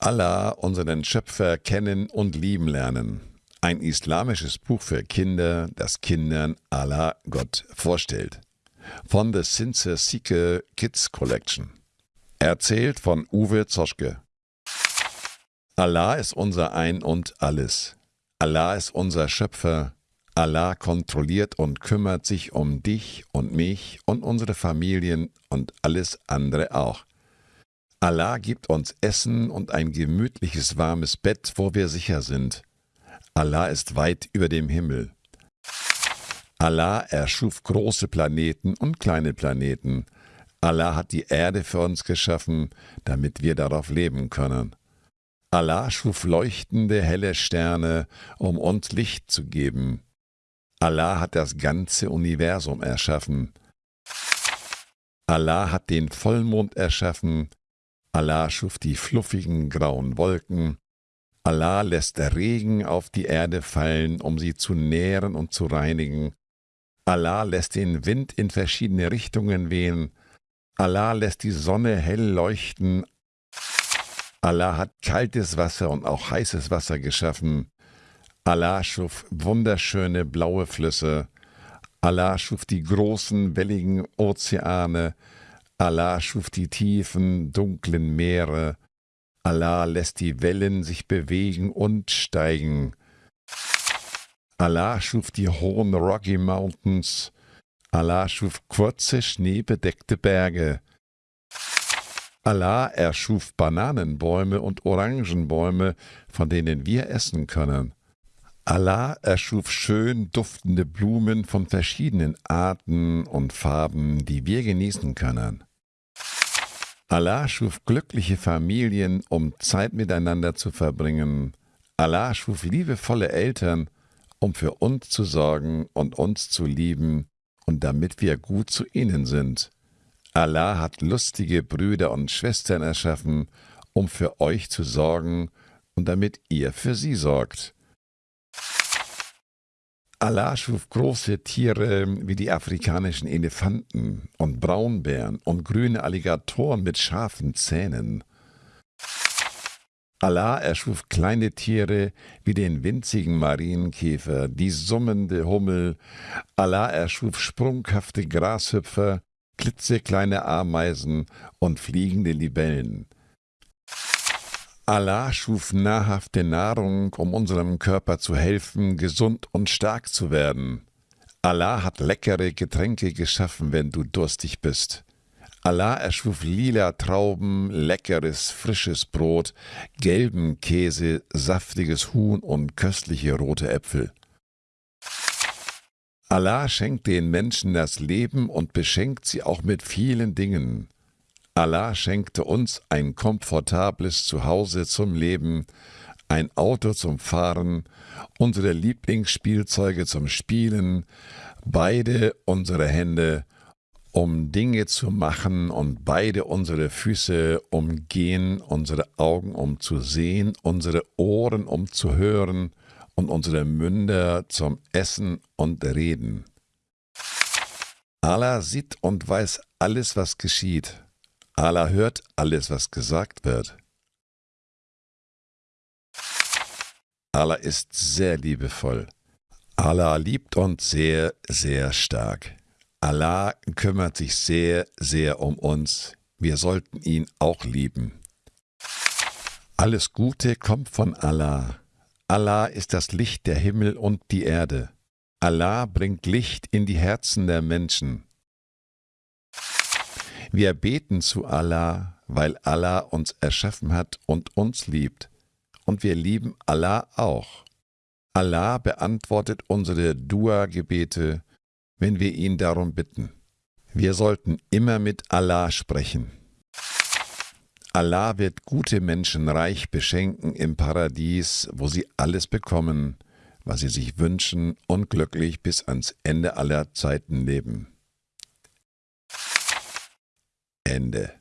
Allah, unseren Schöpfer, kennen und lieben lernen. Ein islamisches Buch für Kinder, das Kindern Allah Gott vorstellt. Von der Sincere Seeker Kids Collection. Erzählt von Uwe Zoschke. Allah ist unser Ein und Alles. Allah ist unser Schöpfer. Allah kontrolliert und kümmert sich um dich und mich und unsere Familien und alles andere auch. Allah gibt uns Essen und ein gemütliches warmes Bett, wo wir sicher sind. Allah ist weit über dem Himmel. Allah erschuf große Planeten und kleine Planeten. Allah hat die Erde für uns geschaffen, damit wir darauf leben können. Allah schuf leuchtende, helle Sterne, um uns Licht zu geben. Allah hat das ganze Universum erschaffen. Allah hat den Vollmond erschaffen, Allah schuf die fluffigen grauen Wolken, Allah lässt Regen auf die Erde fallen, um sie zu nähren und zu reinigen, Allah lässt den Wind in verschiedene Richtungen wehen, Allah lässt die Sonne hell leuchten, Allah hat kaltes Wasser und auch heißes Wasser geschaffen, Allah schuf wunderschöne blaue Flüsse, Allah schuf die großen, welligen Ozeane, Allah schuf die tiefen, dunklen Meere, Allah lässt die Wellen sich bewegen und steigen. Allah schuf die hohen Rocky Mountains, Allah schuf kurze, schneebedeckte Berge. Allah erschuf Bananenbäume und Orangenbäume, von denen wir essen können. Allah erschuf schön duftende Blumen von verschiedenen Arten und Farben, die wir genießen können. Allah schuf glückliche Familien, um Zeit miteinander zu verbringen. Allah schuf liebevolle Eltern, um für uns zu sorgen und uns zu lieben und damit wir gut zu ihnen sind. Allah hat lustige Brüder und Schwestern erschaffen, um für euch zu sorgen und damit ihr für sie sorgt. Allah schuf große Tiere wie die afrikanischen Elefanten und Braunbären und grüne Alligatoren mit scharfen Zähnen. Allah erschuf kleine Tiere wie den winzigen Marienkäfer, die summende Hummel. Allah erschuf sprunghafte Grashüpfer, klitzekleine Ameisen und fliegende Libellen. Allah schuf nahrhafte Nahrung, um unserem Körper zu helfen, gesund und stark zu werden. Allah hat leckere Getränke geschaffen, wenn du durstig bist. Allah erschuf lila Trauben, leckeres, frisches Brot, gelben Käse, saftiges Huhn und köstliche rote Äpfel. Allah schenkt den Menschen das Leben und beschenkt sie auch mit vielen Dingen. Allah schenkte uns ein komfortables Zuhause zum Leben, ein Auto zum Fahren, unsere Lieblingsspielzeuge zum Spielen, beide unsere Hände, um Dinge zu machen und beide unsere Füße, um gehen, unsere Augen, um zu sehen, unsere Ohren, um zu hören und unsere Münder zum Essen und Reden. Allah sieht und weiß alles, was geschieht. Allah hört alles, was gesagt wird. Allah ist sehr liebevoll. Allah liebt uns sehr, sehr stark. Allah kümmert sich sehr, sehr um uns. Wir sollten ihn auch lieben. Alles Gute kommt von Allah. Allah ist das Licht der Himmel und die Erde. Allah bringt Licht in die Herzen der Menschen. Wir beten zu Allah, weil Allah uns erschaffen hat und uns liebt. Und wir lieben Allah auch. Allah beantwortet unsere Dua-Gebete, wenn wir ihn darum bitten. Wir sollten immer mit Allah sprechen. Allah wird gute Menschen reich beschenken im Paradies, wo sie alles bekommen, was sie sich wünschen und glücklich bis ans Ende aller Zeiten leben. Ende.